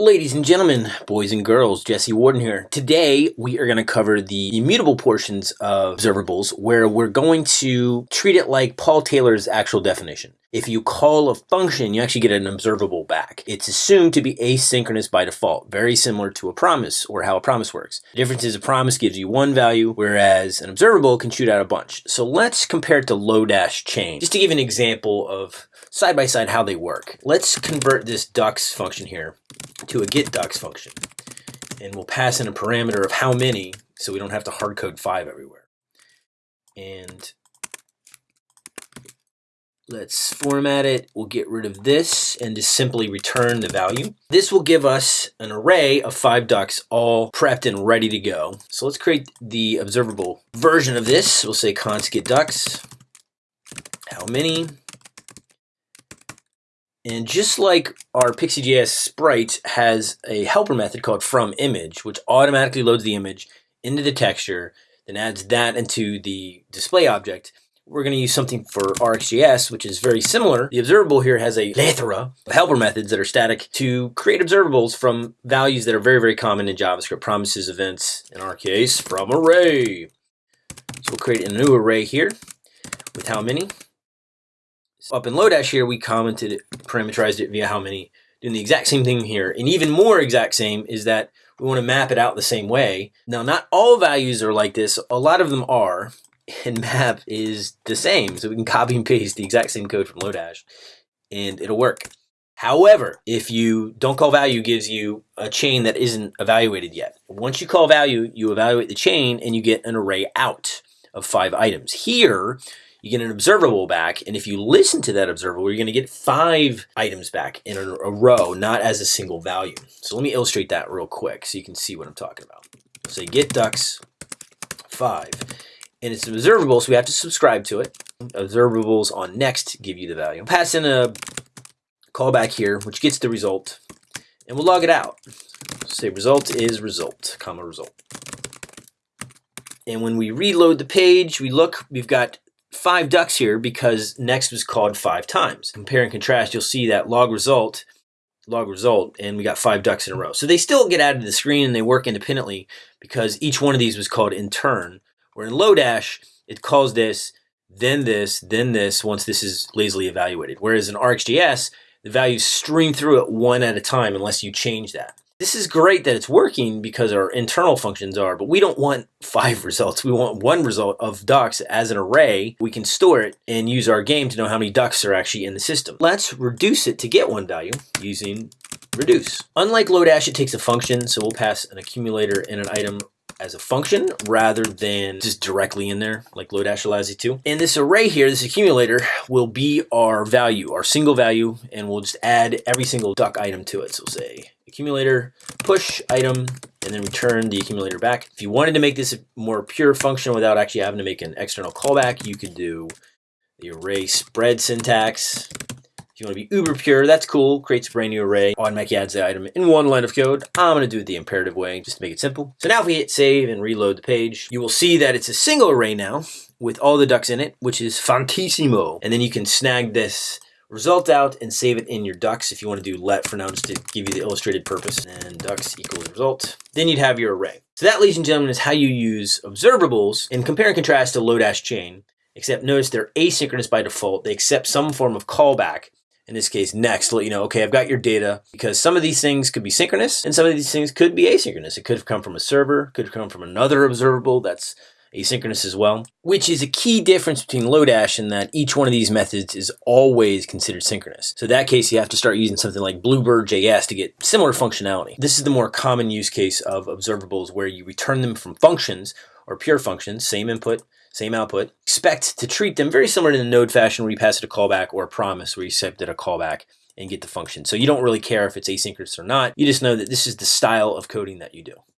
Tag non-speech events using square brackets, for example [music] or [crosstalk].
Ladies and gentlemen, boys and girls, Jesse Warden here. Today we are going to cover the immutable portions of observables where we're going to treat it like Paul Taylor's actual definition. If you call a function, you actually get an observable back. It's assumed to be asynchronous by default, very similar to a promise or how a promise works. The difference is a promise gives you one value, whereas an observable can shoot out a bunch. So let's compare it to Lodash chain, just to give an example of side by side how they work. Let's convert this ducks function here to a get ducks function. And we'll pass in a parameter of how many so we don't have to hard code five everywhere. And let's format it. We'll get rid of this and just simply return the value. This will give us an array of five ducks all prepped and ready to go. So let's create the observable version of this. We'll say const get ducks. How many? And just like our Pixi.js sprite has a helper method called from image, which automatically loads the image into the texture, then adds that into the display object, we're going to use something for RxJS, which is very similar. The observable here has a plethora of helper methods that are static to create observables from values that are very, very common in JavaScript, promises, events, in our case, from array. So we'll create a new array here with how many. Up in Lodash here, we commented it, parameterized it via how many, doing the exact same thing here. And even more exact same is that we want to map it out the same way. Now, not all values are like this. A lot of them are, and map is the same. So we can copy and paste the exact same code from Lodash, and it'll work. However, if you don't call value gives you a chain that isn't evaluated yet. Once you call value, you evaluate the chain and you get an array out of five items. Here, you get an observable back. And if you listen to that observable, you're going to get five items back in a, a, row, not as a single value. So let me illustrate that real quick so you can see what I'm talking about. Say get ducks five. And it's observable, so we have to subscribe to it. Observables on next give you the value. Pass in a callback here, which gets the result, and we'll log it out. Say result is result, comma result. And when we reload the page, we look, we've got five ducks here because next was called five times. Compare and contrast, you'll see that log result, log result, and we got five ducks in a row. So they still get added to the screen and they work independently because each one of these was called in turn. Where in Lodash, it calls this, then this, then this, once this is lazily evaluated. Whereas in RxJS, the values stream through it one at a time unless you change that. This is great that it's working because our internal functions are, but we don't want five [laughs] results. We want one result of ducks as an array. We can store it and use our game to know how many ducks are actually in the system. Let's reduce it to get one value using reduce. Unlike Lodash, it takes a function, so we'll pass an accumulator and an item as a function rather than just directly in there like Lodash allows you to. And this array here, this accumulator, will be our value, our single value, and we'll just add every single duck item to it. So we'll say accumulator, push item, and then return the accumulator back. If you wanted to make this a more pure function without actually having to make an external callback, you could do the array spread syntax. If you want to be uber pure, that's cool. Creates a brand new array, automatically adds the item in one line of code. I'm going to do it the imperative way just to make it simple. So now if we hit save and reload the page, you will see that it's a single array now with all the ducks in it, which is fantissimo. And then you can snag this result out and save it in your ducks if you want to do let for now just to give you the illustrated purpose and ducks equals result. Then you'd have your array. So that, ladies and gentlemen, is how you use observables and compare and contrast to Lodash chain, except notice they're asynchronous by default. They accept some form of callback. In this case, next, let you know, okay, I've got your data because some of these things could be synchronous and some of these things could be asynchronous. It could have come from a server, could have come from another observable that's asynchronous as well, which is a key difference between Lodash in that each one of these methods is always considered synchronous. So in that case, you have to start using something like bluebird js to get similar functionality. This is the more common use case of observables where you return them from functions or pure functions, same input, same output. Expect to treat them very similar to the node fashion where you pass it a callback or a promise where you set it a callback and get the function. So you don't really care if it's asynchronous or not. You just know that this is the style of coding that you do.